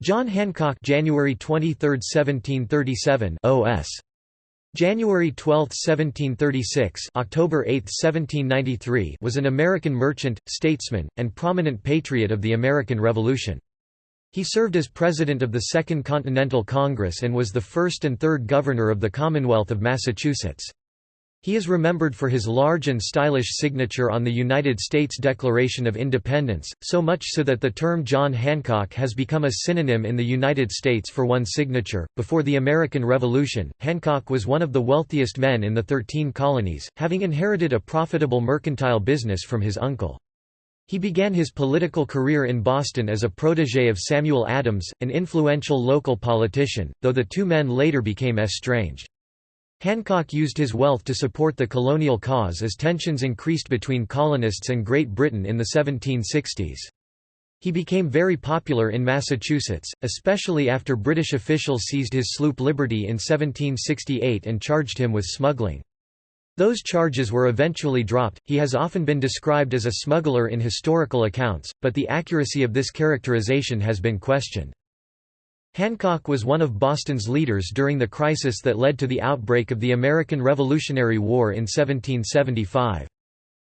John Hancock January 23, 1737 OS January 12, 1736 October 8, 1793 was an American merchant, statesman, and prominent patriot of the American Revolution. He served as president of the Second Continental Congress and was the first and third governor of the Commonwealth of Massachusetts. He is remembered for his large and stylish signature on the United States Declaration of Independence, so much so that the term John Hancock has become a synonym in the United States for one signature. Before the American Revolution, Hancock was one of the wealthiest men in the Thirteen Colonies, having inherited a profitable mercantile business from his uncle. He began his political career in Boston as a protégé of Samuel Adams, an influential local politician, though the two men later became estranged. Hancock used his wealth to support the colonial cause as tensions increased between colonists and Great Britain in the 1760s. He became very popular in Massachusetts, especially after British officials seized his sloop Liberty in 1768 and charged him with smuggling. Those charges were eventually dropped. He has often been described as a smuggler in historical accounts, but the accuracy of this characterization has been questioned. Hancock was one of Boston's leaders during the crisis that led to the outbreak of the American Revolutionary War in 1775.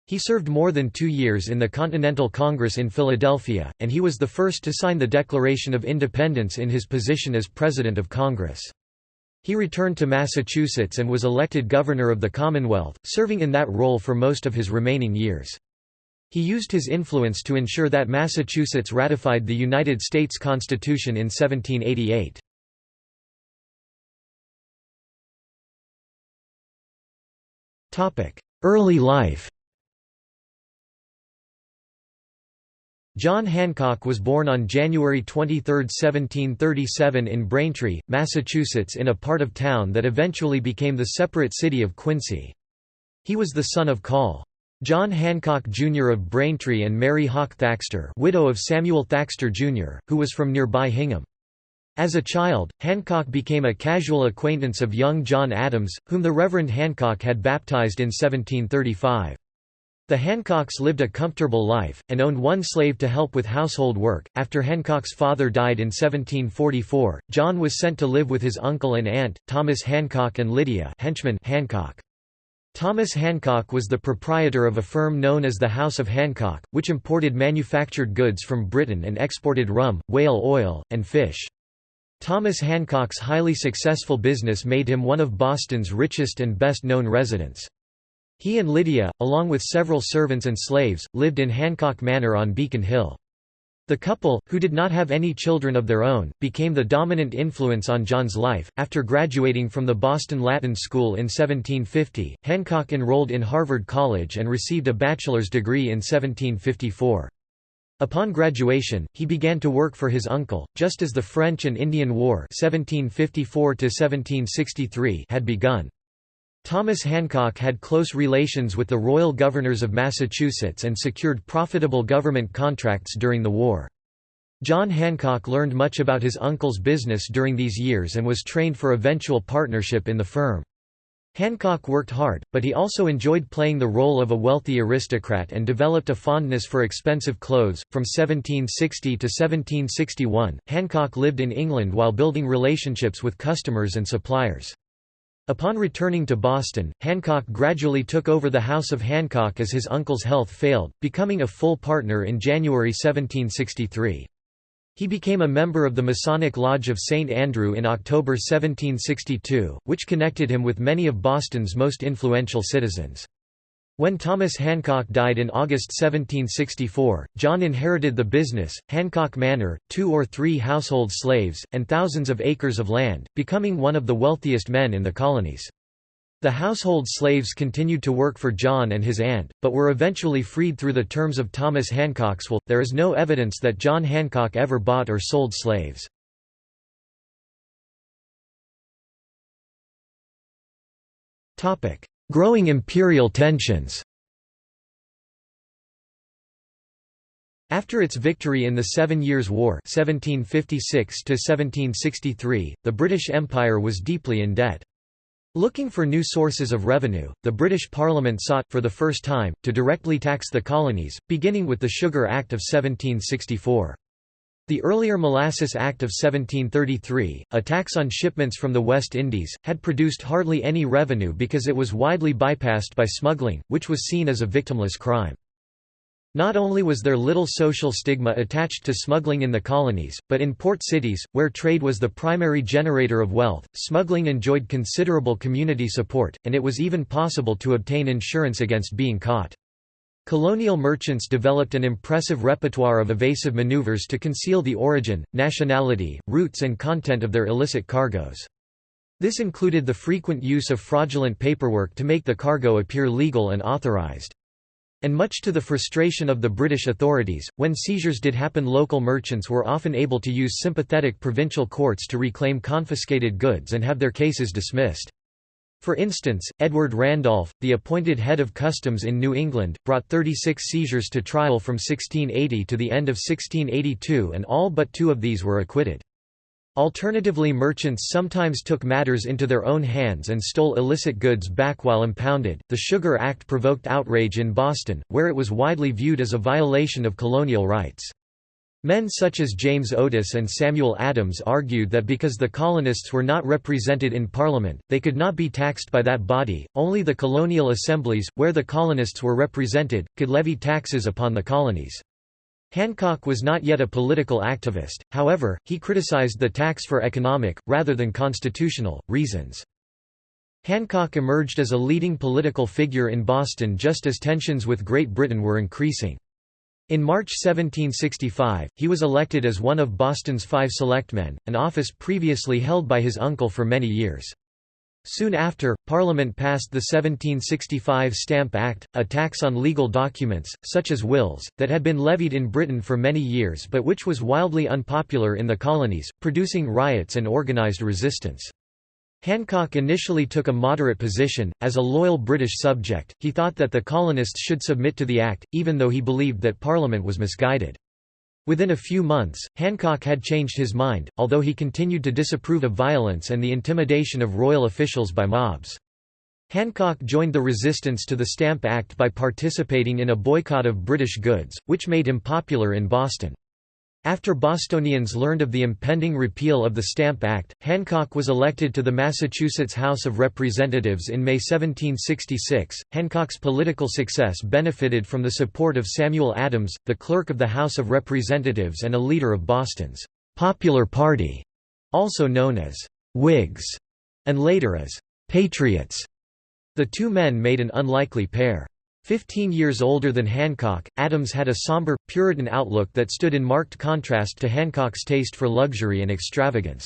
He served more than two years in the Continental Congress in Philadelphia, and he was the first to sign the Declaration of Independence in his position as President of Congress. He returned to Massachusetts and was elected Governor of the Commonwealth, serving in that role for most of his remaining years. He used his influence to ensure that Massachusetts ratified the United States Constitution in 1788. Early life John Hancock was born on January 23, 1737 in Braintree, Massachusetts in a part of town that eventually became the separate city of Quincy. He was the son of Col. John Hancock Jr. of Braintree and Mary Hawke Thaxter widow of Samuel Thaxter Jr., who was from nearby Hingham. As a child, Hancock became a casual acquaintance of young John Adams, whom the Reverend Hancock had baptized in 1735. The Hancocks lived a comfortable life, and owned one slave to help with household work. After Hancock's father died in 1744, John was sent to live with his uncle and aunt, Thomas Hancock and Lydia Hancock. Thomas Hancock was the proprietor of a firm known as the House of Hancock, which imported manufactured goods from Britain and exported rum, whale oil, and fish. Thomas Hancock's highly successful business made him one of Boston's richest and best-known residents. He and Lydia, along with several servants and slaves, lived in Hancock Manor on Beacon Hill. The couple, who did not have any children of their own, became the dominant influence on John's life. After graduating from the Boston Latin School in 1750, Hancock enrolled in Harvard College and received a bachelor's degree in 1754. Upon graduation, he began to work for his uncle, just as the French and Indian War 1754 had begun. Thomas Hancock had close relations with the royal governors of Massachusetts and secured profitable government contracts during the war. John Hancock learned much about his uncle's business during these years and was trained for eventual partnership in the firm. Hancock worked hard, but he also enjoyed playing the role of a wealthy aristocrat and developed a fondness for expensive clothes. From 1760 to 1761, Hancock lived in England while building relationships with customers and suppliers. Upon returning to Boston, Hancock gradually took over the House of Hancock as his uncle's health failed, becoming a full partner in January 1763. He became a member of the Masonic Lodge of St. Andrew in October 1762, which connected him with many of Boston's most influential citizens. When Thomas Hancock died in August 1764, John inherited the business, Hancock Manor, two or three household slaves, and thousands of acres of land, becoming one of the wealthiest men in the colonies. The household slaves continued to work for John and his aunt, but were eventually freed through the terms of Thomas Hancock's will. There is no evidence that John Hancock ever bought or sold slaves. Growing imperial tensions After its victory in the Seven Years' War 1756 the British Empire was deeply in debt. Looking for new sources of revenue, the British Parliament sought, for the first time, to directly tax the colonies, beginning with the Sugar Act of 1764. The earlier Molasses Act of 1733, a tax on shipments from the West Indies, had produced hardly any revenue because it was widely bypassed by smuggling, which was seen as a victimless crime. Not only was there little social stigma attached to smuggling in the colonies, but in port cities, where trade was the primary generator of wealth, smuggling enjoyed considerable community support, and it was even possible to obtain insurance against being caught. Colonial merchants developed an impressive repertoire of evasive maneuvers to conceal the origin, nationality, routes and content of their illicit cargoes. This included the frequent use of fraudulent paperwork to make the cargo appear legal and authorized. And much to the frustration of the British authorities, when seizures did happen local merchants were often able to use sympathetic provincial courts to reclaim confiscated goods and have their cases dismissed. For instance, Edward Randolph, the appointed head of customs in New England, brought 36 seizures to trial from 1680 to the end of 1682 and all but two of these were acquitted. Alternatively merchants sometimes took matters into their own hands and stole illicit goods back while impounded. The Sugar Act provoked outrage in Boston, where it was widely viewed as a violation of colonial rights. Men such as James Otis and Samuel Adams argued that because the colonists were not represented in Parliament, they could not be taxed by that body, only the colonial assemblies, where the colonists were represented, could levy taxes upon the colonies. Hancock was not yet a political activist, however, he criticized the tax for economic, rather than constitutional, reasons. Hancock emerged as a leading political figure in Boston just as tensions with Great Britain were increasing. In March 1765, he was elected as one of Boston's five selectmen, an office previously held by his uncle for many years. Soon after, Parliament passed the 1765 Stamp Act, a tax on legal documents, such as wills, that had been levied in Britain for many years but which was wildly unpopular in the colonies, producing riots and organised resistance. Hancock initially took a moderate position. As a loyal British subject, he thought that the colonists should submit to the Act, even though he believed that Parliament was misguided. Within a few months, Hancock had changed his mind, although he continued to disapprove of violence and the intimidation of royal officials by mobs. Hancock joined the resistance to the Stamp Act by participating in a boycott of British goods, which made him popular in Boston. After Bostonians learned of the impending repeal of the Stamp Act, Hancock was elected to the Massachusetts House of Representatives in May 1766. Hancock's political success benefited from the support of Samuel Adams, the clerk of the House of Representatives and a leader of Boston's Popular Party, also known as Whigs, and later as Patriots. The two men made an unlikely pair. Fifteen years older than Hancock, Adams had a somber, Puritan outlook that stood in marked contrast to Hancock's taste for luxury and extravagance.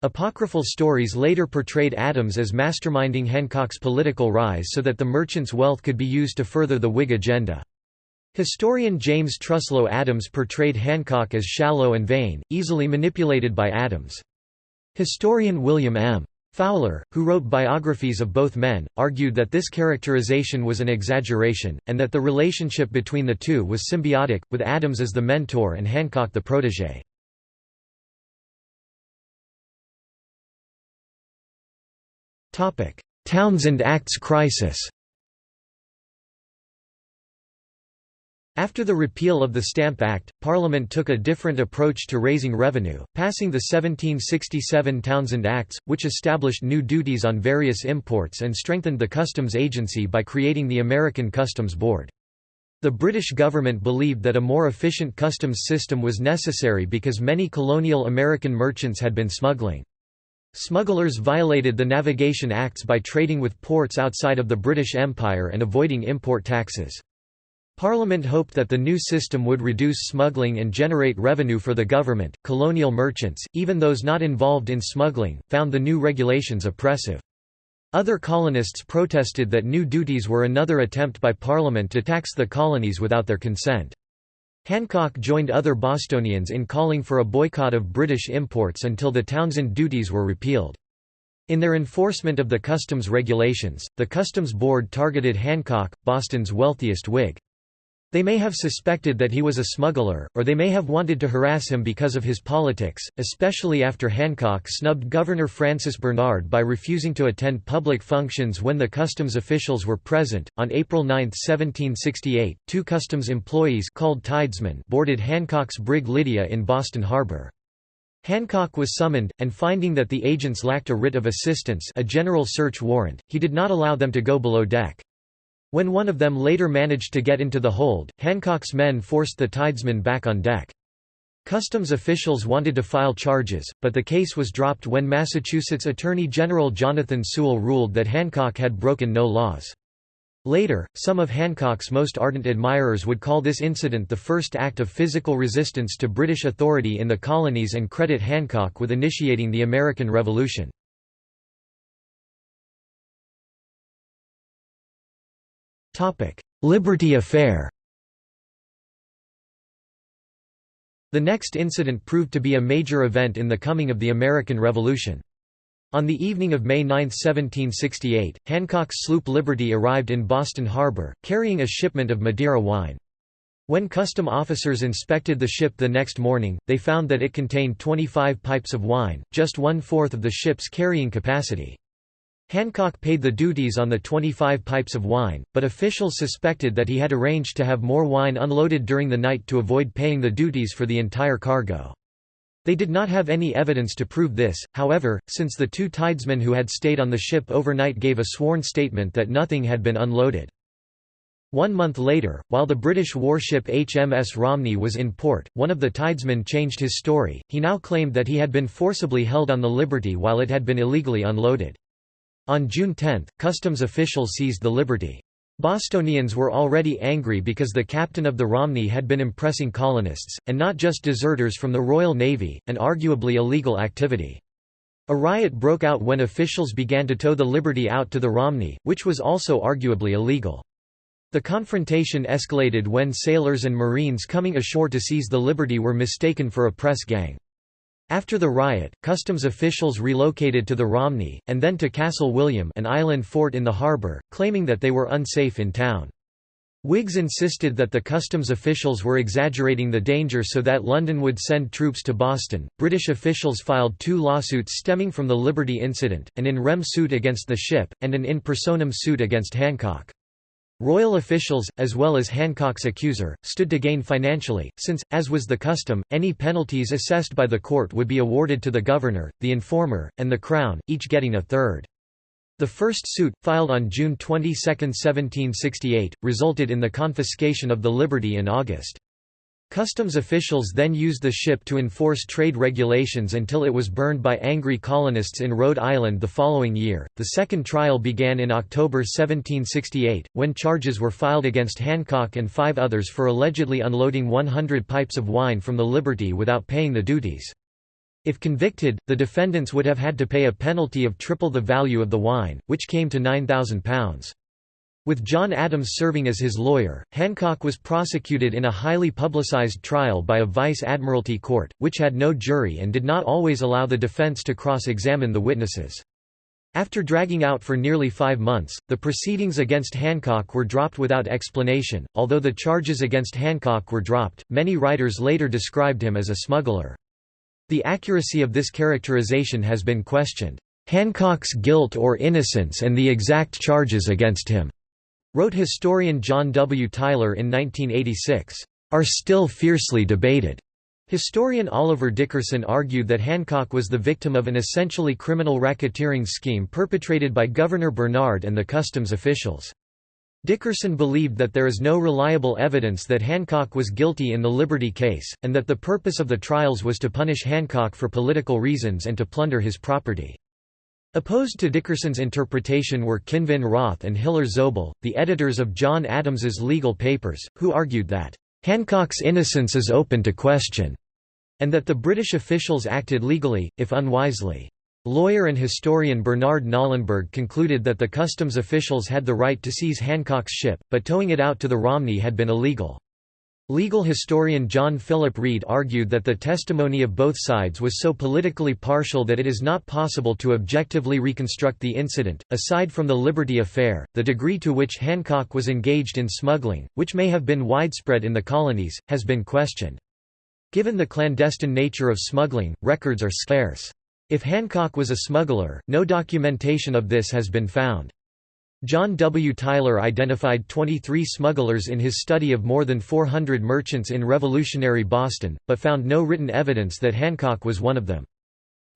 Apocryphal stories later portrayed Adams as masterminding Hancock's political rise so that the merchant's wealth could be used to further the Whig agenda. Historian James Truslow Adams portrayed Hancock as shallow and vain, easily manipulated by Adams. Historian William M. Fowler, who wrote biographies of both men, argued that this characterization was an exaggeration, and that the relationship between the two was symbiotic, with Adams as the mentor and Hancock the protégé. Townshend Acts crisis After the repeal of the Stamp Act, Parliament took a different approach to raising revenue, passing the 1767 Townshend Acts, which established new duties on various imports and strengthened the customs agency by creating the American Customs Board. The British government believed that a more efficient customs system was necessary because many colonial American merchants had been smuggling. Smugglers violated the Navigation Acts by trading with ports outside of the British Empire and avoiding import taxes. Parliament hoped that the new system would reduce smuggling and generate revenue for the government. Colonial merchants, even those not involved in smuggling, found the new regulations oppressive. Other colonists protested that new duties were another attempt by Parliament to tax the colonies without their consent. Hancock joined other Bostonians in calling for a boycott of British imports until the Townshend duties were repealed. In their enforcement of the customs regulations, the Customs Board targeted Hancock, Boston's wealthiest Whig. They may have suspected that he was a smuggler, or they may have wanted to harass him because of his politics, especially after Hancock snubbed Governor Francis Bernard by refusing to attend public functions when the customs officials were present. On April 9, 1768, two customs employees called tidesmen boarded Hancock's brig Lydia in Boston Harbor. Hancock was summoned, and finding that the agents lacked a writ of assistance a general search warrant, he did not allow them to go below deck. When one of them later managed to get into the hold, Hancock's men forced the tidesman back on deck. Customs officials wanted to file charges, but the case was dropped when Massachusetts Attorney General Jonathan Sewall ruled that Hancock had broken no laws. Later, some of Hancock's most ardent admirers would call this incident the first act of physical resistance to British authority in the colonies and credit Hancock with initiating the American Revolution. Liberty Affair The next incident proved to be a major event in the coming of the American Revolution. On the evening of May 9, 1768, Hancock's sloop Liberty arrived in Boston Harbor, carrying a shipment of Madeira wine. When custom officers inspected the ship the next morning, they found that it contained 25 pipes of wine, just one-fourth of the ship's carrying capacity. Hancock paid the duties on the 25 pipes of wine, but officials suspected that he had arranged to have more wine unloaded during the night to avoid paying the duties for the entire cargo. They did not have any evidence to prove this, however, since the two tidesmen who had stayed on the ship overnight gave a sworn statement that nothing had been unloaded. One month later, while the British warship HMS Romney was in port, one of the tidesmen changed his story, he now claimed that he had been forcibly held on the Liberty while it had been illegally unloaded. On June 10, customs officials seized the Liberty. Bostonians were already angry because the captain of the Romney had been impressing colonists, and not just deserters from the Royal Navy, an arguably illegal activity. A riot broke out when officials began to tow the Liberty out to the Romney, which was also arguably illegal. The confrontation escalated when sailors and Marines coming ashore to seize the Liberty were mistaken for a press gang. After the riot, customs officials relocated to the Romney, and then to Castle William an island fort in the harbour, claiming that they were unsafe in town. Whigs insisted that the customs officials were exaggerating the danger so that London would send troops to Boston. British officials filed two lawsuits stemming from the Liberty incident, an in rem suit against the ship, and an in personam suit against Hancock. Royal officials, as well as Hancock's accuser, stood to gain financially, since, as was the custom, any penalties assessed by the court would be awarded to the governor, the informer, and the Crown, each getting a third. The first suit, filed on June 22, 1768, resulted in the confiscation of the Liberty in August. Customs officials then used the ship to enforce trade regulations until it was burned by angry colonists in Rhode Island the following year. The second trial began in October 1768, when charges were filed against Hancock and five others for allegedly unloading 100 pipes of wine from the Liberty without paying the duties. If convicted, the defendants would have had to pay a penalty of triple the value of the wine, which came to £9,000. With John Adams serving as his lawyer, Hancock was prosecuted in a highly publicized trial by a vice admiralty court, which had no jury and did not always allow the defense to cross-examine the witnesses. After dragging out for nearly five months, the proceedings against Hancock were dropped without explanation. Although the charges against Hancock were dropped, many writers later described him as a smuggler. The accuracy of this characterization has been questioned. Hancock's guilt or innocence and the exact charges against him wrote historian John W. Tyler in 1986, are still fiercely debated. Historian Oliver Dickerson argued that Hancock was the victim of an essentially criminal racketeering scheme perpetrated by Governor Bernard and the customs officials. Dickerson believed that there is no reliable evidence that Hancock was guilty in the Liberty case, and that the purpose of the trials was to punish Hancock for political reasons and to plunder his property. Opposed to Dickerson's interpretation were Kinvin Wroth and Hiller Zobel, the editors of John Adams's legal papers, who argued that, "...Hancock's innocence is open to question," and that the British officials acted legally, if unwisely. Lawyer and historian Bernard Knollenberg concluded that the customs officials had the right to seize Hancock's ship, but towing it out to the Romney had been illegal. Legal historian John Philip Reid argued that the testimony of both sides was so politically partial that it is not possible to objectively reconstruct the incident. Aside from the Liberty Affair, the degree to which Hancock was engaged in smuggling, which may have been widespread in the colonies, has been questioned. Given the clandestine nature of smuggling, records are scarce. If Hancock was a smuggler, no documentation of this has been found. John W. Tyler identified 23 smugglers in his study of more than 400 merchants in revolutionary Boston, but found no written evidence that Hancock was one of them.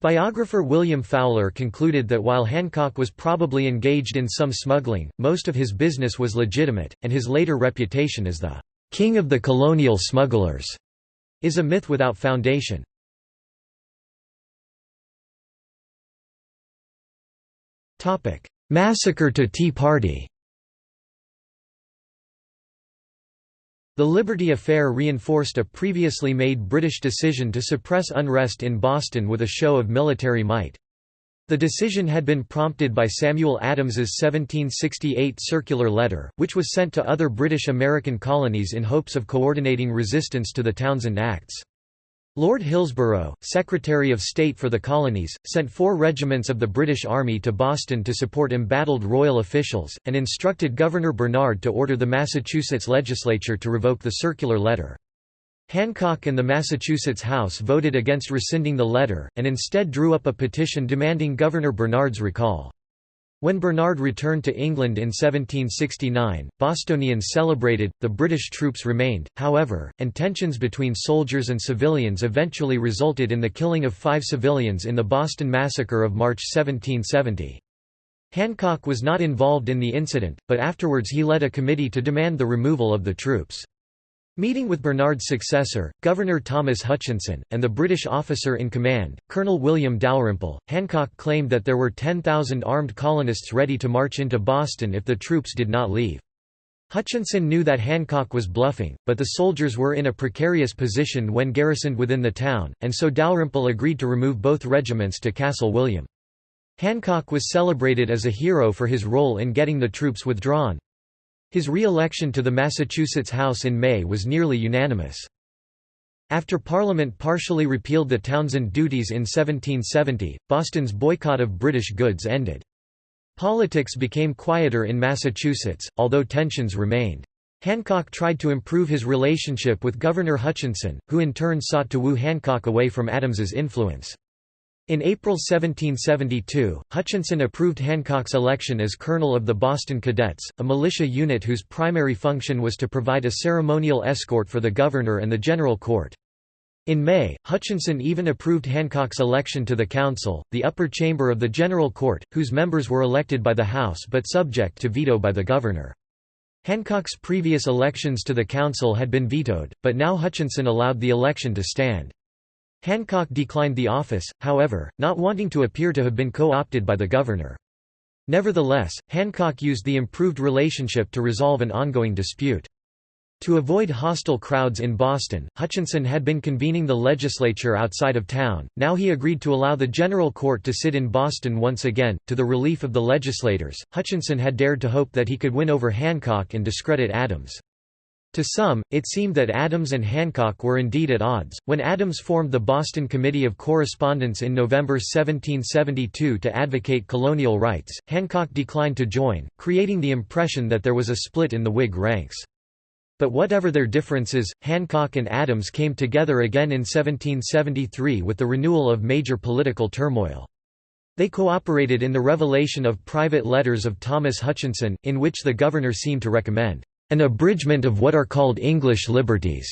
Biographer William Fowler concluded that while Hancock was probably engaged in some smuggling, most of his business was legitimate, and his later reputation as the «king of the colonial smugglers» is a myth without foundation. Massacre to Tea Party The Liberty Affair reinforced a previously made British decision to suppress unrest in Boston with a show of military might. The decision had been prompted by Samuel Adams's 1768 circular letter, which was sent to other British American colonies in hopes of coordinating resistance to the Townshend Acts. Lord Hillsborough, Secretary of State for the Colonies, sent four regiments of the British Army to Boston to support embattled royal officials, and instructed Governor Bernard to order the Massachusetts legislature to revoke the circular letter. Hancock and the Massachusetts House voted against rescinding the letter, and instead drew up a petition demanding Governor Bernard's recall. When Bernard returned to England in 1769, Bostonians celebrated, the British troops remained, however, and tensions between soldiers and civilians eventually resulted in the killing of five civilians in the Boston Massacre of March 1770. Hancock was not involved in the incident, but afterwards he led a committee to demand the removal of the troops. Meeting with Bernard's successor, Governor Thomas Hutchinson, and the British officer in command, Colonel William Dalrymple, Hancock claimed that there were 10,000 armed colonists ready to march into Boston if the troops did not leave. Hutchinson knew that Hancock was bluffing, but the soldiers were in a precarious position when garrisoned within the town, and so Dalrymple agreed to remove both regiments to Castle William. Hancock was celebrated as a hero for his role in getting the troops withdrawn. His re-election to the Massachusetts House in May was nearly unanimous. After Parliament partially repealed the Townshend duties in 1770, Boston's boycott of British goods ended. Politics became quieter in Massachusetts, although tensions remained. Hancock tried to improve his relationship with Governor Hutchinson, who in turn sought to woo Hancock away from Adams's influence. In April 1772, Hutchinson approved Hancock's election as colonel of the Boston Cadets, a militia unit whose primary function was to provide a ceremonial escort for the governor and the general court. In May, Hutchinson even approved Hancock's election to the council, the upper chamber of the general court, whose members were elected by the House but subject to veto by the governor. Hancock's previous elections to the council had been vetoed, but now Hutchinson allowed the election to stand. Hancock declined the office, however, not wanting to appear to have been co-opted by the governor. Nevertheless, Hancock used the improved relationship to resolve an ongoing dispute. To avoid hostile crowds in Boston, Hutchinson had been convening the legislature outside of town, now he agreed to allow the General Court to sit in Boston once again. To the relief of the legislators, Hutchinson had dared to hope that he could win over Hancock and discredit Adams. To some, it seemed that Adams and Hancock were indeed at odds. When Adams formed the Boston Committee of Correspondence in November 1772 to advocate colonial rights, Hancock declined to join, creating the impression that there was a split in the Whig ranks. But whatever their differences, Hancock and Adams came together again in 1773 with the renewal of major political turmoil. They cooperated in the revelation of private letters of Thomas Hutchinson, in which the governor seemed to recommend an abridgment of what are called English liberties,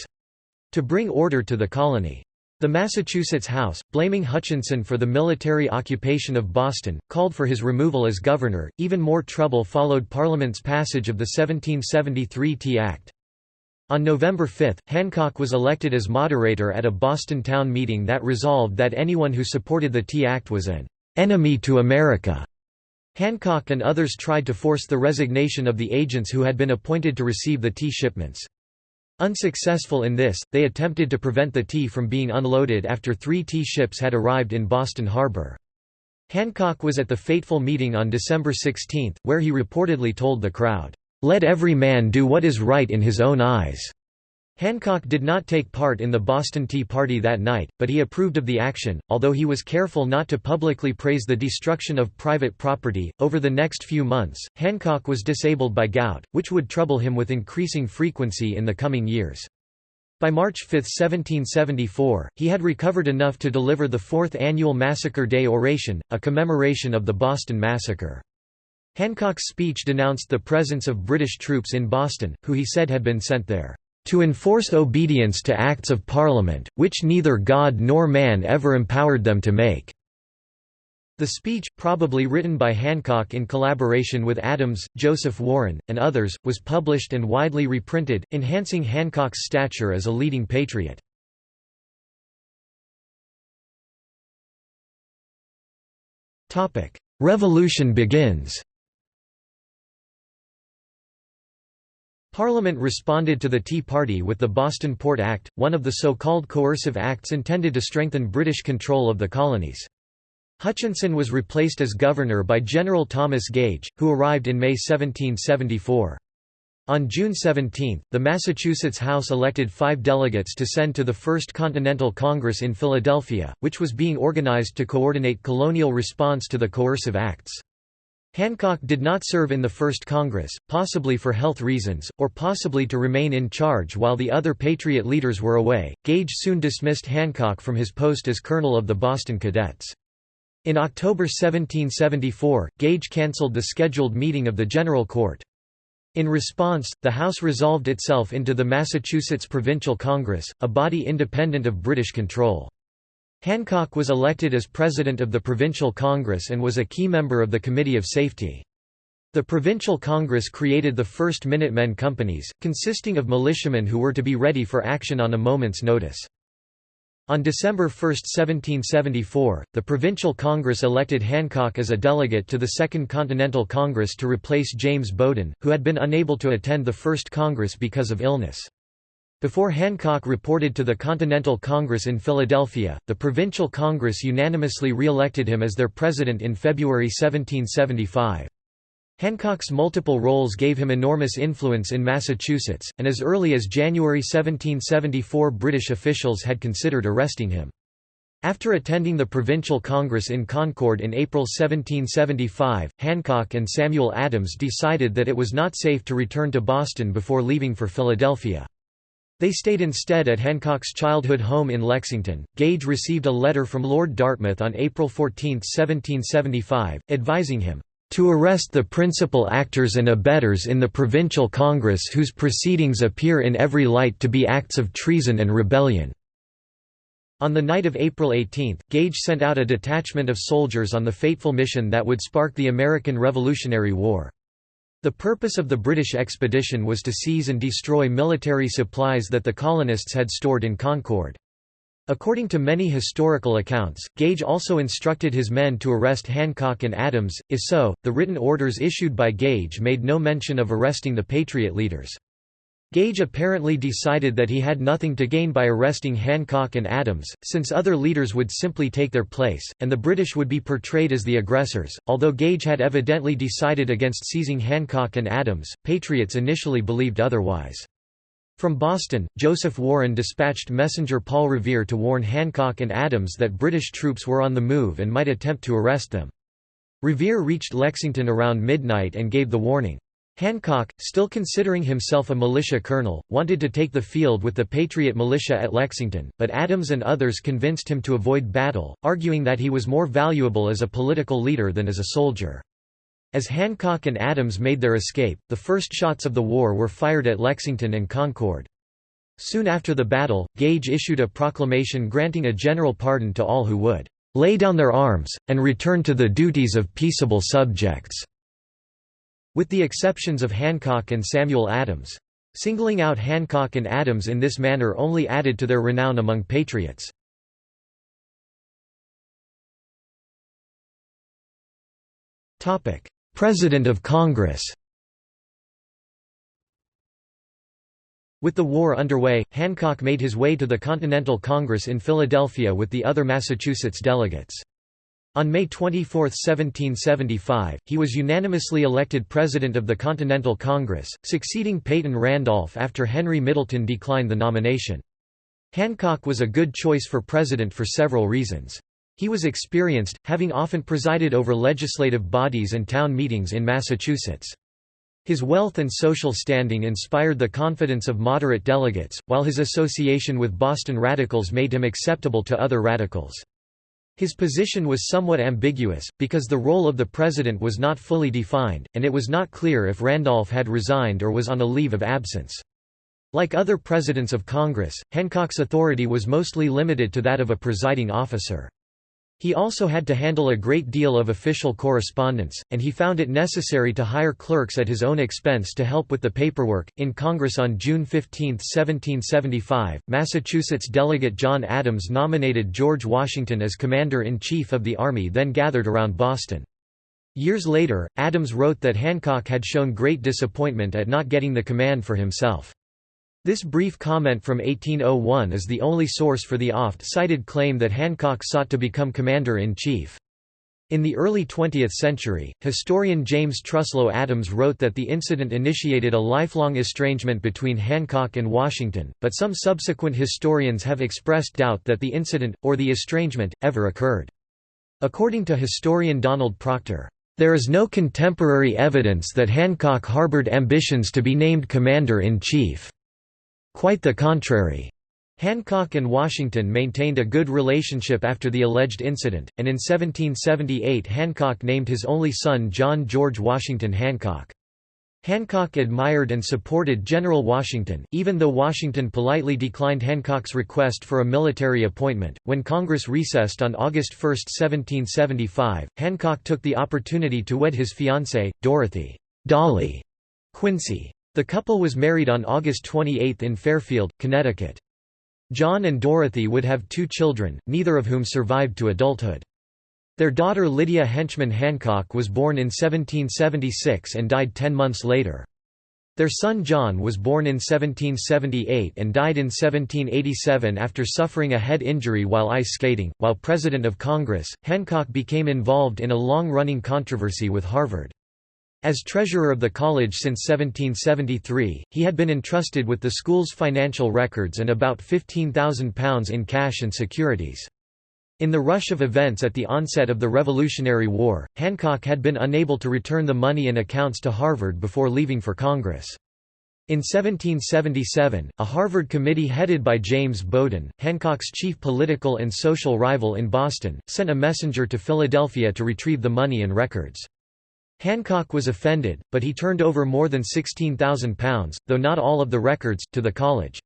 to bring order to the colony. The Massachusetts House, blaming Hutchinson for the military occupation of Boston, called for his removal as governor. Even more trouble followed Parliament's passage of the 1773 Tea Act. On November 5, Hancock was elected as moderator at a Boston town meeting that resolved that anyone who supported the Tea Act was an enemy to America. Hancock and others tried to force the resignation of the agents who had been appointed to receive the tea shipments. Unsuccessful in this, they attempted to prevent the tea from being unloaded after three tea ships had arrived in Boston Harbor. Hancock was at the fateful meeting on December 16, where he reportedly told the crowd, "'Let every man do what is right in his own eyes'". Hancock did not take part in the Boston Tea Party that night, but he approved of the action, although he was careful not to publicly praise the destruction of private property. Over the next few months, Hancock was disabled by gout, which would trouble him with increasing frequency in the coming years. By March 5, 1774, he had recovered enough to deliver the Fourth Annual Massacre Day Oration, a commemoration of the Boston Massacre. Hancock's speech denounced the presence of British troops in Boston, who he said had been sent there to enforce obedience to acts of Parliament, which neither God nor man ever empowered them to make." The speech, probably written by Hancock in collaboration with Adams, Joseph Warren, and others, was published and widely reprinted, enhancing Hancock's stature as a leading patriot. Revolution begins Parliament responded to the Tea Party with the Boston Port Act, one of the so-called coercive acts intended to strengthen British control of the colonies. Hutchinson was replaced as governor by General Thomas Gage, who arrived in May 1774. On June 17, the Massachusetts House elected five delegates to send to the First Continental Congress in Philadelphia, which was being organized to coordinate colonial response to the coercive acts. Hancock did not serve in the First Congress, possibly for health reasons, or possibly to remain in charge while the other Patriot leaders were away. Gage soon dismissed Hancock from his post as colonel of the Boston Cadets. In October 1774, Gage cancelled the scheduled meeting of the General Court. In response, the House resolved itself into the Massachusetts Provincial Congress, a body independent of British control. Hancock was elected as president of the Provincial Congress and was a key member of the Committee of Safety. The Provincial Congress created the first Minutemen companies, consisting of militiamen who were to be ready for action on a moment's notice. On December 1, 1774, the Provincial Congress elected Hancock as a delegate to the Second Continental Congress to replace James Bowdoin, who had been unable to attend the First Congress because of illness. Before Hancock reported to the Continental Congress in Philadelphia, the Provincial Congress unanimously re-elected him as their president in February 1775. Hancock's multiple roles gave him enormous influence in Massachusetts, and as early as January 1774 British officials had considered arresting him. After attending the Provincial Congress in Concord in April 1775, Hancock and Samuel Adams decided that it was not safe to return to Boston before leaving for Philadelphia. They stayed instead at Hancock's childhood home in Lexington. Gage received a letter from Lord Dartmouth on April 14, 1775, advising him to arrest the principal actors and abettors in the Provincial Congress whose proceedings appear in every light to be acts of treason and rebellion." On the night of April 18, Gage sent out a detachment of soldiers on the fateful mission that would spark the American Revolutionary War. The purpose of the British expedition was to seize and destroy military supplies that the colonists had stored in Concord. According to many historical accounts, Gage also instructed his men to arrest Hancock and Adams, if so, the written orders issued by Gage made no mention of arresting the Patriot leaders. Gage apparently decided that he had nothing to gain by arresting Hancock and Adams, since other leaders would simply take their place, and the British would be portrayed as the aggressors. Although Gage had evidently decided against seizing Hancock and Adams, Patriots initially believed otherwise. From Boston, Joseph Warren dispatched messenger Paul Revere to warn Hancock and Adams that British troops were on the move and might attempt to arrest them. Revere reached Lexington around midnight and gave the warning. Hancock, still considering himself a militia colonel, wanted to take the field with the Patriot militia at Lexington, but Adams and others convinced him to avoid battle, arguing that he was more valuable as a political leader than as a soldier. As Hancock and Adams made their escape, the first shots of the war were fired at Lexington and Concord. Soon after the battle, Gage issued a proclamation granting a general pardon to all who would lay down their arms, and return to the duties of peaceable subjects. With the exceptions of Hancock and Samuel Adams. Singling out Hancock and Adams in this manner only added to their renown among patriots. President of Congress With the war underway, Hancock made his way to the Continental Congress in Philadelphia with the other Massachusetts delegates. On May 24, 1775, he was unanimously elected President of the Continental Congress, succeeding Peyton Randolph after Henry Middleton declined the nomination. Hancock was a good choice for president for several reasons. He was experienced, having often presided over legislative bodies and town meetings in Massachusetts. His wealth and social standing inspired the confidence of moderate delegates, while his association with Boston radicals made him acceptable to other radicals. His position was somewhat ambiguous, because the role of the president was not fully defined, and it was not clear if Randolph had resigned or was on a leave of absence. Like other presidents of Congress, Hancock's authority was mostly limited to that of a presiding officer. He also had to handle a great deal of official correspondence, and he found it necessary to hire clerks at his own expense to help with the paperwork. In Congress on June 15, 1775, Massachusetts delegate John Adams nominated George Washington as Commander in Chief of the army then gathered around Boston. Years later, Adams wrote that Hancock had shown great disappointment at not getting the command for himself. This brief comment from 1801 is the only source for the oft-cited claim that Hancock sought to become commander-in-chief. In the early 20th century, historian James Truslow Adams wrote that the incident initiated a lifelong estrangement between Hancock and Washington, but some subsequent historians have expressed doubt that the incident, or the estrangement, ever occurred. According to historian Donald Proctor, "...there is no contemporary evidence that Hancock harbored ambitions to be named commander-in-chief." Quite the contrary. Hancock and Washington maintained a good relationship after the alleged incident, and in 1778 Hancock named his only son John George Washington Hancock. Hancock admired and supported General Washington, even though Washington politely declined Hancock's request for a military appointment. When Congress recessed on August 1, 1775, Hancock took the opportunity to wed his fiancée, Dorothy Dolly Quincy. The couple was married on August 28 in Fairfield, Connecticut. John and Dorothy would have two children, neither of whom survived to adulthood. Their daughter Lydia Henchman Hancock was born in 1776 and died ten months later. Their son John was born in 1778 and died in 1787 after suffering a head injury while ice skating. While President of Congress, Hancock became involved in a long running controversy with Harvard. As treasurer of the college since 1773, he had been entrusted with the school's financial records and about £15,000 in cash and securities. In the rush of events at the onset of the Revolutionary War, Hancock had been unable to return the money and accounts to Harvard before leaving for Congress. In 1777, a Harvard committee headed by James Bowdoin, Hancock's chief political and social rival in Boston, sent a messenger to Philadelphia to retrieve the money and records. Hancock was offended, but he turned over more than £16,000, though not all of the records, to the college.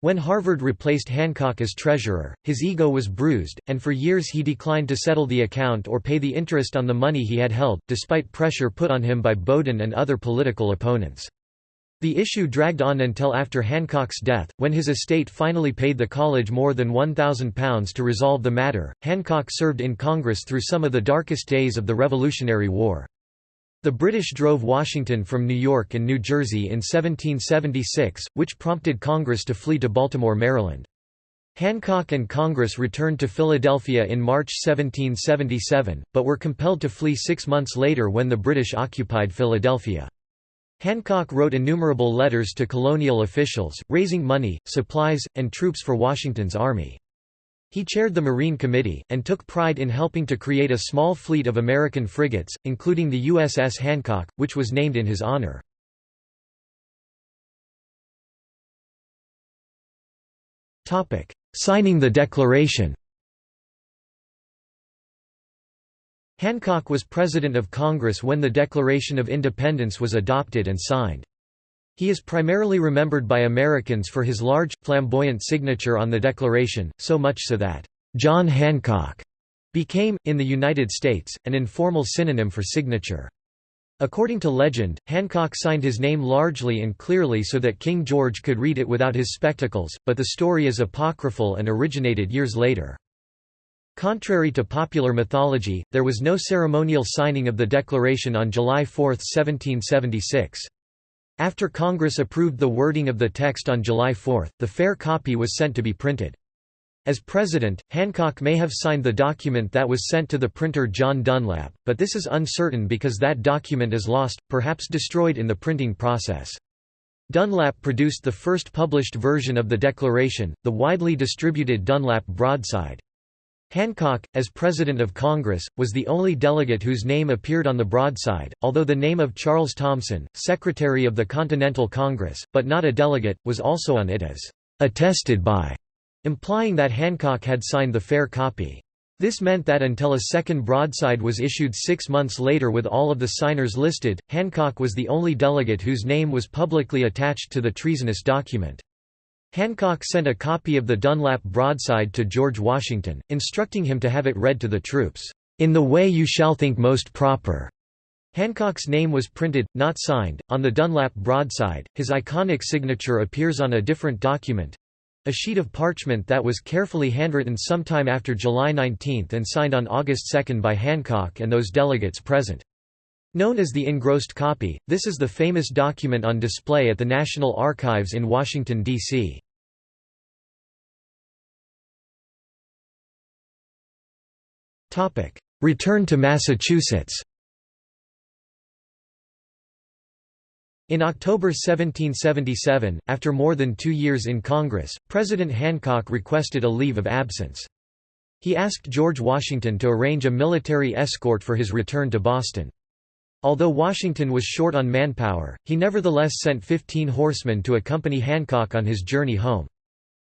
When Harvard replaced Hancock as treasurer, his ego was bruised, and for years he declined to settle the account or pay the interest on the money he had held, despite pressure put on him by Bowdoin and other political opponents. The issue dragged on until after Hancock's death, when his estate finally paid the college more than £1,000 to resolve the matter. Hancock served in Congress through some of the darkest days of the Revolutionary War. The British drove Washington from New York and New Jersey in 1776, which prompted Congress to flee to Baltimore, Maryland. Hancock and Congress returned to Philadelphia in March 1777, but were compelled to flee six months later when the British occupied Philadelphia. Hancock wrote innumerable letters to colonial officials, raising money, supplies, and troops for Washington's army. He chaired the Marine Committee, and took pride in helping to create a small fleet of American frigates, including the USS Hancock, which was named in his honor. Signing the Declaration Hancock was President of Congress when the Declaration of Independence was adopted and signed. He is primarily remembered by Americans for his large, flamboyant signature on the Declaration, so much so that, "'John Hancock' became, in the United States, an informal synonym for signature. According to legend, Hancock signed his name largely and clearly so that King George could read it without his spectacles, but the story is apocryphal and originated years later. Contrary to popular mythology, there was no ceremonial signing of the Declaration on July 4, 1776. After Congress approved the wording of the text on July 4, the fair copy was sent to be printed. As president, Hancock may have signed the document that was sent to the printer John Dunlap, but this is uncertain because that document is lost, perhaps destroyed in the printing process. Dunlap produced the first published version of the Declaration, the widely distributed Dunlap broadside. Hancock, as President of Congress, was the only delegate whose name appeared on the broadside, although the name of Charles Thomson, Secretary of the Continental Congress, but not a delegate, was also on it as attested by implying that Hancock had signed the fair copy. This meant that until a second broadside was issued six months later with all of the signers listed, Hancock was the only delegate whose name was publicly attached to the treasonous document. Hancock sent a copy of the Dunlap broadside to George Washington, instructing him to have it read to the troops, "...in the way you shall think most proper." Hancock's name was printed, not signed, on the Dunlap broadside. His iconic signature appears on a different document, a sheet of parchment that was carefully handwritten sometime after July 19 and signed on August 2 by Hancock and those delegates present. Known as the engrossed copy, this is the famous document on display at the National Archives in Washington, D.C. Return to Massachusetts In October 1777, after more than two years in Congress, President Hancock requested a leave of absence. He asked George Washington to arrange a military escort for his return to Boston. Although Washington was short on manpower, he nevertheless sent 15 horsemen to accompany Hancock on his journey home.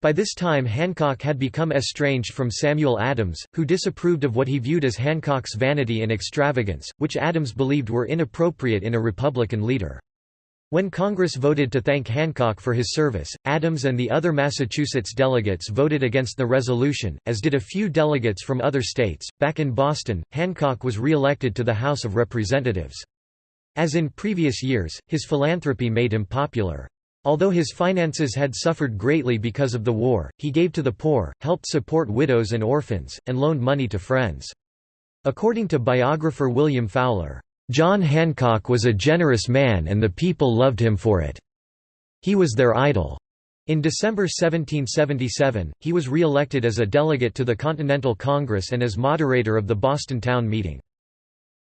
By this time Hancock had become estranged from Samuel Adams, who disapproved of what he viewed as Hancock's vanity and extravagance, which Adams believed were inappropriate in a Republican leader. When Congress voted to thank Hancock for his service, Adams and the other Massachusetts delegates voted against the resolution, as did a few delegates from other states. Back in Boston, Hancock was re-elected to the House of Representatives. As in previous years, his philanthropy made him popular. Although his finances had suffered greatly because of the war, he gave to the poor, helped support widows and orphans, and loaned money to friends. According to biographer William Fowler, John Hancock was a generous man and the people loved him for it. He was their idol. In December 1777, he was re-elected as a delegate to the Continental Congress and as moderator of the Boston Town Meeting.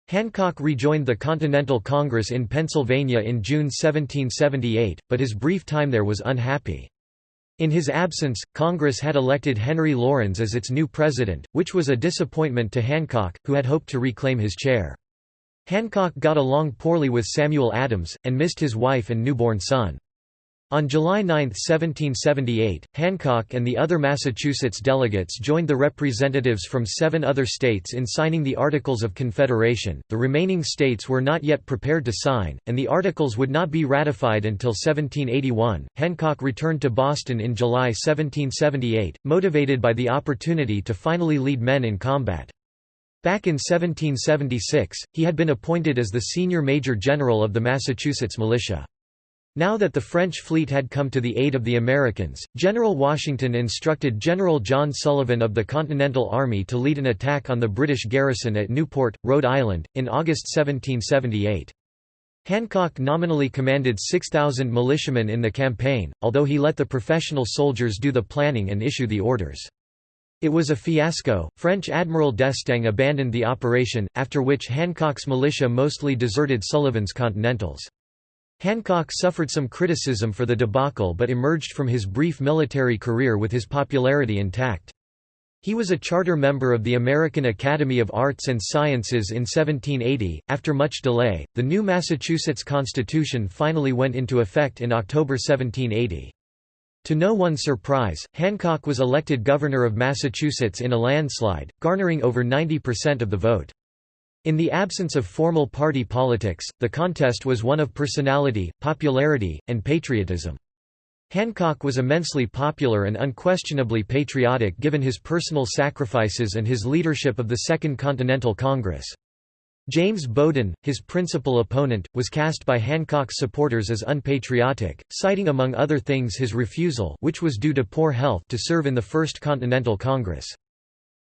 Hancock rejoined the Continental Congress in Pennsylvania in June 1778, but his brief time there was unhappy. In his absence, Congress had elected Henry Laurens as its new president, which was a disappointment to Hancock, who had hoped to reclaim his chair. Hancock got along poorly with Samuel Adams, and missed his wife and newborn son. On July 9, 1778, Hancock and the other Massachusetts delegates joined the representatives from seven other states in signing the Articles of Confederation. The remaining states were not yet prepared to sign, and the articles would not be ratified until 1781. Hancock returned to Boston in July 1778, motivated by the opportunity to finally lead men in combat. Back in 1776, he had been appointed as the senior major general of the Massachusetts militia. Now that the French fleet had come to the aid of the Americans, General Washington instructed General John Sullivan of the Continental Army to lead an attack on the British garrison at Newport, Rhode Island, in August 1778. Hancock nominally commanded 6,000 militiamen in the campaign, although he let the professional soldiers do the planning and issue the orders. It was a fiasco. French Admiral d'Estaing abandoned the operation, after which Hancock's militia mostly deserted Sullivan's Continentals. Hancock suffered some criticism for the debacle but emerged from his brief military career with his popularity intact. He was a charter member of the American Academy of Arts and Sciences in 1780. After much delay, the new Massachusetts Constitution finally went into effect in October 1780. To no one's surprise, Hancock was elected governor of Massachusetts in a landslide, garnering over 90% of the vote. In the absence of formal party politics, the contest was one of personality, popularity, and patriotism. Hancock was immensely popular and unquestionably patriotic given his personal sacrifices and his leadership of the Second Continental Congress. James Bowdoin, his principal opponent, was cast by Hancock's supporters as unpatriotic, citing among other things his refusal which was due to poor health to serve in the First Continental Congress.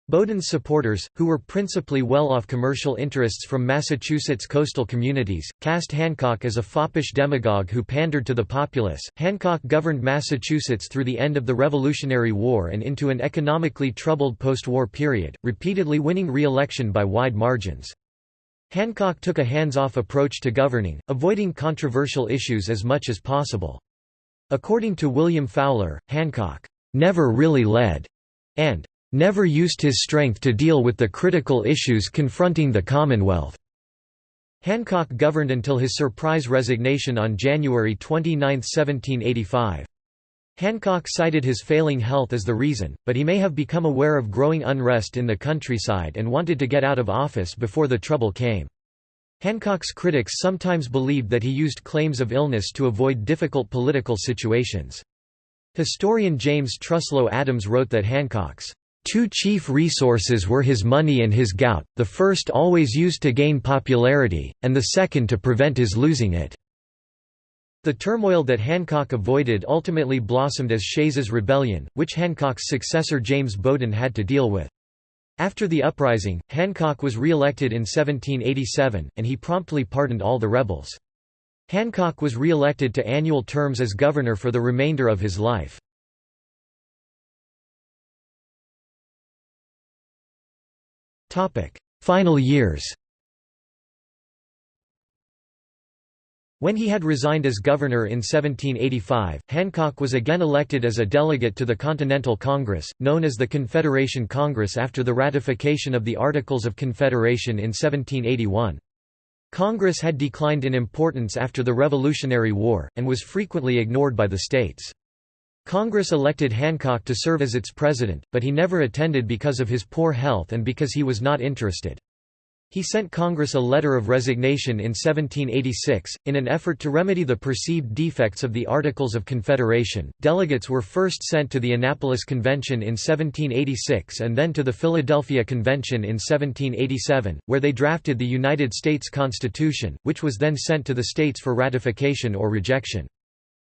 Bowdoin's supporters, who were principally well-off commercial interests from Massachusetts coastal communities, cast Hancock as a foppish demagogue who pandered to the populace. Hancock governed Massachusetts through the end of the Revolutionary War and into an economically troubled post-war period, repeatedly winning re-election by wide margins. Hancock took a hands-off approach to governing, avoiding controversial issues as much as possible. According to William Fowler, Hancock never really led, and never used his strength to deal with the critical issues confronting the Commonwealth. Hancock governed until his surprise resignation on January 29, 1785. Hancock cited his failing health as the reason, but he may have become aware of growing unrest in the countryside and wanted to get out of office before the trouble came. Hancock's critics sometimes believed that he used claims of illness to avoid difficult political situations. Historian James Truslow Adams wrote that Hancock's Two chief resources were his money and his gout, the first always used to gain popularity, and the second to prevent his losing it. The turmoil that Hancock avoided ultimately blossomed as Shays's Rebellion, which Hancock's successor James Bowdoin had to deal with. After the uprising, Hancock was re-elected in 1787, and he promptly pardoned all the rebels. Hancock was re-elected to annual terms as governor for the remainder of his life. Final years When he had resigned as governor in 1785, Hancock was again elected as a delegate to the Continental Congress, known as the Confederation Congress after the ratification of the Articles of Confederation in 1781. Congress had declined in importance after the Revolutionary War, and was frequently ignored by the states. Congress elected Hancock to serve as its president, but he never attended because of his poor health and because he was not interested. He sent Congress a letter of resignation in 1786. In an effort to remedy the perceived defects of the Articles of Confederation, delegates were first sent to the Annapolis Convention in 1786 and then to the Philadelphia Convention in 1787, where they drafted the United States Constitution, which was then sent to the states for ratification or rejection.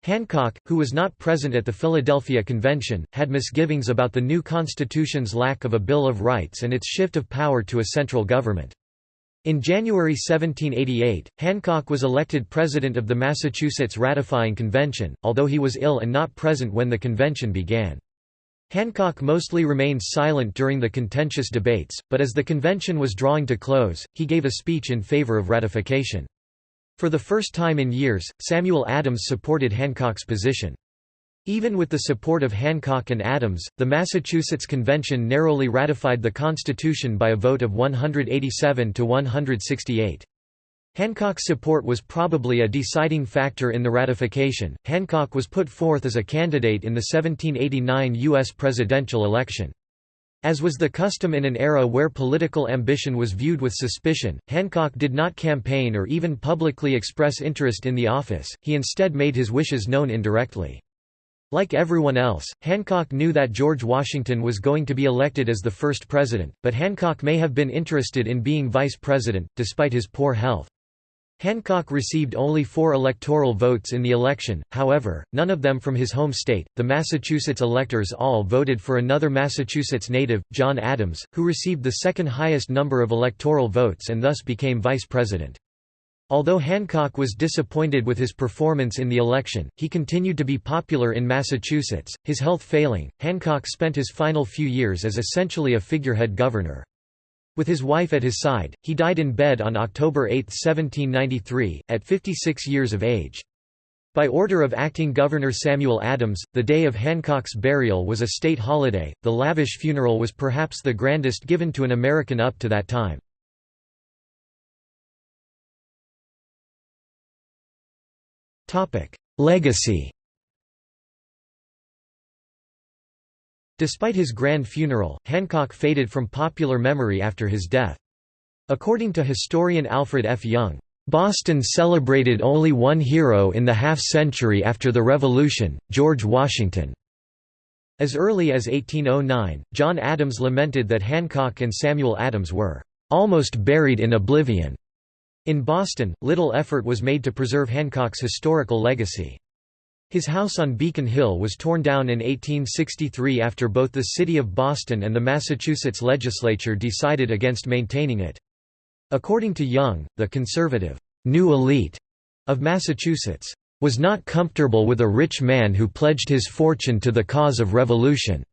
Hancock, who was not present at the Philadelphia Convention, had misgivings about the new Constitution's lack of a Bill of Rights and its shift of power to a central government. In January 1788, Hancock was elected president of the Massachusetts Ratifying Convention, although he was ill and not present when the convention began. Hancock mostly remained silent during the contentious debates, but as the convention was drawing to close, he gave a speech in favor of ratification. For the first time in years, Samuel Adams supported Hancock's position. Even with the support of Hancock and Adams, the Massachusetts Convention narrowly ratified the Constitution by a vote of 187 to 168. Hancock's support was probably a deciding factor in the ratification. Hancock was put forth as a candidate in the 1789 U.S. presidential election. As was the custom in an era where political ambition was viewed with suspicion, Hancock did not campaign or even publicly express interest in the office, he instead made his wishes known indirectly. Like everyone else, Hancock knew that George Washington was going to be elected as the first president, but Hancock may have been interested in being vice president, despite his poor health. Hancock received only four electoral votes in the election, however, none of them from his home state. The Massachusetts electors all voted for another Massachusetts native, John Adams, who received the second highest number of electoral votes and thus became vice president. Although Hancock was disappointed with his performance in the election, he continued to be popular in Massachusetts. His health failing, Hancock spent his final few years as essentially a figurehead governor. With his wife at his side, he died in bed on October 8, 1793, at 56 years of age. By order of acting Governor Samuel Adams, the day of Hancock's burial was a state holiday. The lavish funeral was perhaps the grandest given to an American up to that time. Legacy Despite his grand funeral, Hancock faded from popular memory after his death. According to historian Alfred F. Young, "...Boston celebrated only one hero in the half-century after the Revolution, George Washington." As early as 1809, John Adams lamented that Hancock and Samuel Adams were "...almost buried in oblivion." In Boston, little effort was made to preserve Hancock's historical legacy. His house on Beacon Hill was torn down in 1863 after both the city of Boston and the Massachusetts legislature decided against maintaining it. According to Young, the conservative, new elite of Massachusetts was not comfortable with a rich man who pledged his fortune to the cause of revolution.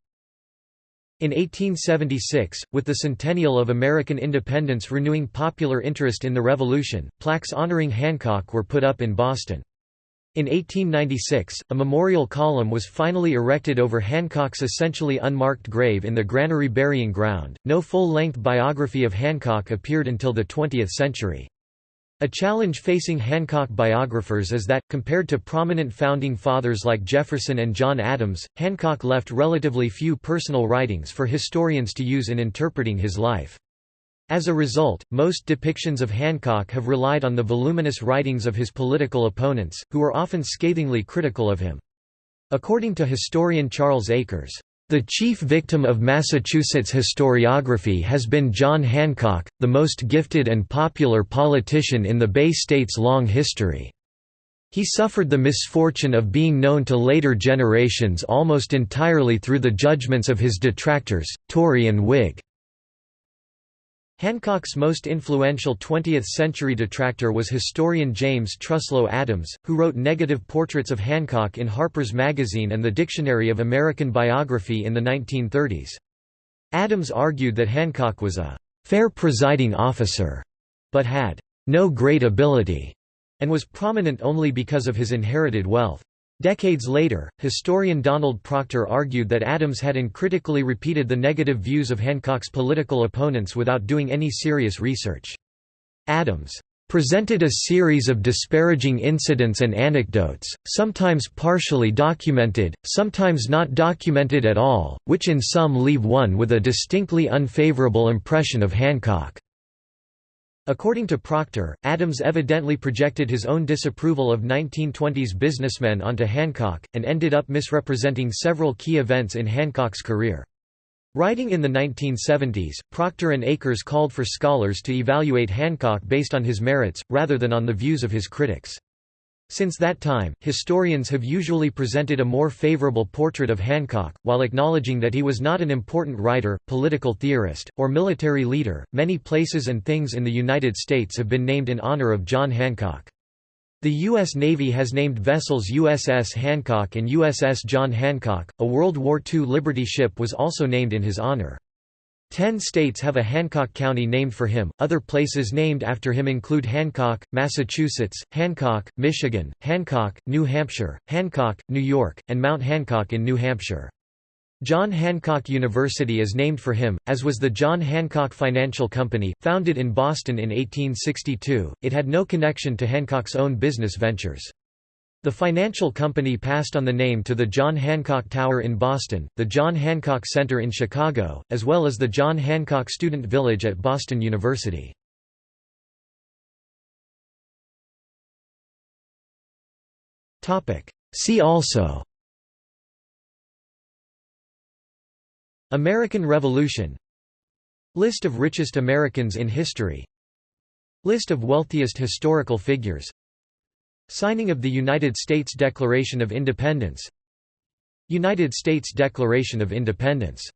In 1876, with the centennial of American independence renewing popular interest in the Revolution, plaques honoring Hancock were put up in Boston. In 1896, a memorial column was finally erected over Hancock's essentially unmarked grave in the Granary Burying Ground. No full length biography of Hancock appeared until the 20th century. A challenge facing Hancock biographers is that, compared to prominent founding fathers like Jefferson and John Adams, Hancock left relatively few personal writings for historians to use in interpreting his life. As a result, most depictions of Hancock have relied on the voluminous writings of his political opponents, who are often scathingly critical of him. According to historian Charles Akers, the chief victim of Massachusetts historiography has been John Hancock, the most gifted and popular politician in the Bay State's long history. He suffered the misfortune of being known to later generations almost entirely through the judgments of his detractors, Tory and Whig. Hancock's most influential 20th-century detractor was historian James Truslow Adams, who wrote negative portraits of Hancock in Harper's Magazine and the Dictionary of American Biography in the 1930s. Adams argued that Hancock was a «fair presiding officer», but had «no great ability» and was prominent only because of his inherited wealth. Decades later, historian Donald Proctor argued that Adams had uncritically repeated the negative views of Hancock's political opponents without doing any serious research. Adams presented a series of disparaging incidents and anecdotes, sometimes partially documented, sometimes not documented at all, which in some leave one with a distinctly unfavorable impression of Hancock. According to Proctor, Adams evidently projected his own disapproval of 1920s businessmen onto Hancock, and ended up misrepresenting several key events in Hancock's career. Writing in the 1970s, Proctor and Akers called for scholars to evaluate Hancock based on his merits, rather than on the views of his critics. Since that time, historians have usually presented a more favorable portrait of Hancock, while acknowledging that he was not an important writer, political theorist, or military leader. Many places and things in the United States have been named in honor of John Hancock. The U.S. Navy has named vessels USS Hancock and USS John Hancock. A World War II Liberty ship was also named in his honor. Ten states have a Hancock County named for him. Other places named after him include Hancock, Massachusetts, Hancock, Michigan, Hancock, New Hampshire, Hancock, New York, and Mount Hancock in New Hampshire. John Hancock University is named for him, as was the John Hancock Financial Company, founded in Boston in 1862. It had no connection to Hancock's own business ventures. The financial company passed on the name to the John Hancock Tower in Boston, the John Hancock Center in Chicago, as well as the John Hancock Student Village at Boston University. See also American Revolution List of richest Americans in history List of wealthiest historical figures Signing of the United States Declaration of Independence. United States Declaration of Independence